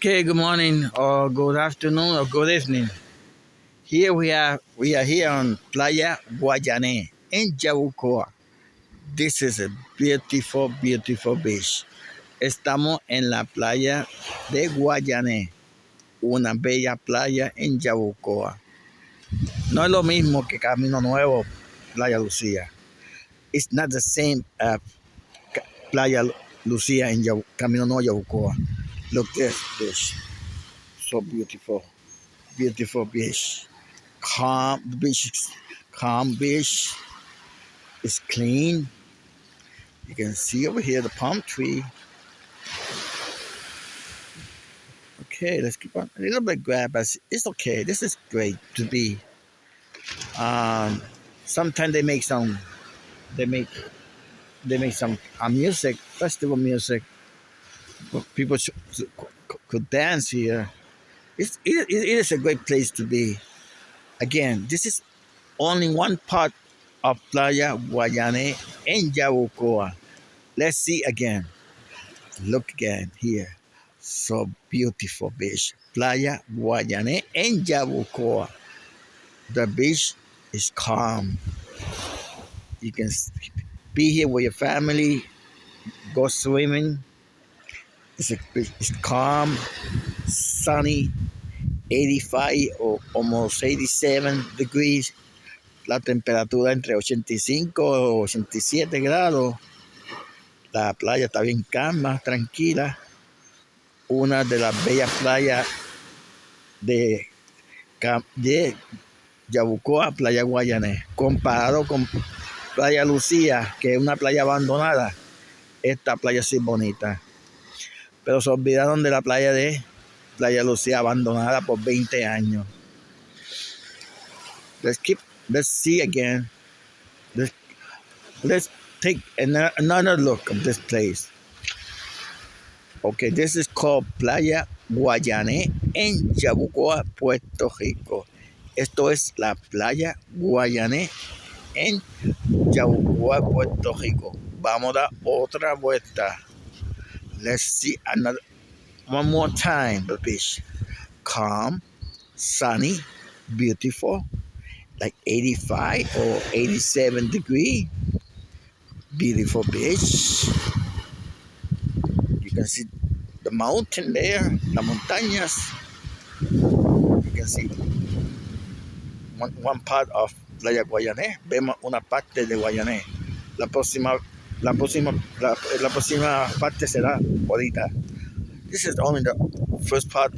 Okay, good morning or good afternoon or good evening. Here we are we are here on Playa Guayané in Yabucoa. This is a beautiful, beautiful beach. Estamos en la playa de Guayané, una bella playa en Yabucoa. No es lo mismo que Camino Nuevo, Playa Lucía. It's not the same uh, Playa Lucía in Yabu Camino Nuevo, Yabucoa. Look at this. So beautiful. Beautiful beach. Calm the beach calm beach. It's clean. You can see over here the palm tree. Okay, let's keep on a little bit grab but it's okay. This is great to be. Um sometimes they make some they make they make some uh, music, festival music people could dance here. It's, it, it is a great place to be. Again, this is only one part of Playa Guayane in Yabucoa. Let's see again. Look again here. So beautiful beach. Playa Guayane in Yabucoa. The beach is calm. You can be here with your family, go swimming, it's, a, calm, sunny, 85 or almost 87 degrees. La temperatura entre 85 y 87 grados. La playa está bien calma, tranquila. Una de las bellas playas de, Yabucoa, Playa Guayané. Comparado con Playa Lucía, que es una playa abandonada, esta playa es bonita pero se olvidaron de la playa de Playa Lucía abandonada por 20 años. Let's keep, let's see again. Let's, let's take another look of this place. Okay, this is called Playa Guayané en Yabucoa, Puerto Rico. Esto es la Playa Guayané en Yabucoa, Puerto Rico. Vamos a dar otra vuelta. Let's see another one more time the beach. Calm, sunny, beautiful, like 85 or 87 degree. Beautiful beach. You can see the mountain there, the montañas. You can see one, one part of Playa Guayané. Vemos eh? una parte de Guayané. Eh? La próxima La próxima, la, la próxima parte será ahorita. This is only the first part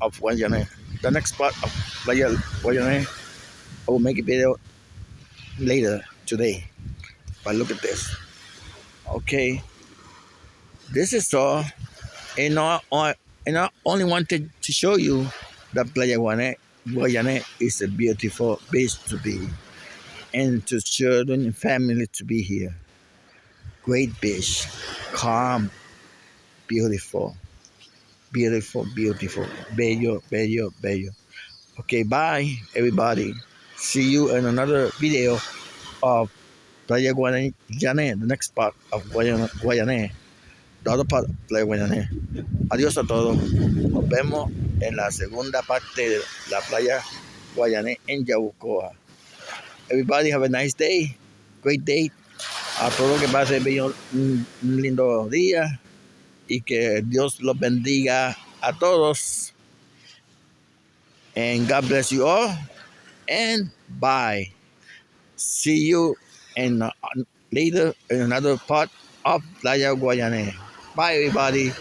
of Guayane. The next part of Guayane, I will make a video later today. But look at this. Okay. This is all. And I, and I only wanted to show you that Playa Guayane, Guayane is a beautiful place to be and to children and family to be here. Great beach, calm, beautiful, beautiful, beautiful, bello, bello, bello. Okay, bye, everybody. See you in another video of Playa Guayané, the next part of Guayané, the other part of Playa Guayané. Adiós a todos. Nos vemos en la segunda parte de la Playa Guayané en Yabucoa. Everybody have a nice day, great day. A todos que pasen un, lindo día y que Dios los bendiga a todos. And God bless you all. And bye. See you in later in another part of Playa Guayané. Bye everybody.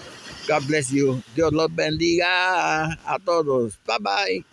God bless you. Dios los bendiga a todos. Bye bye.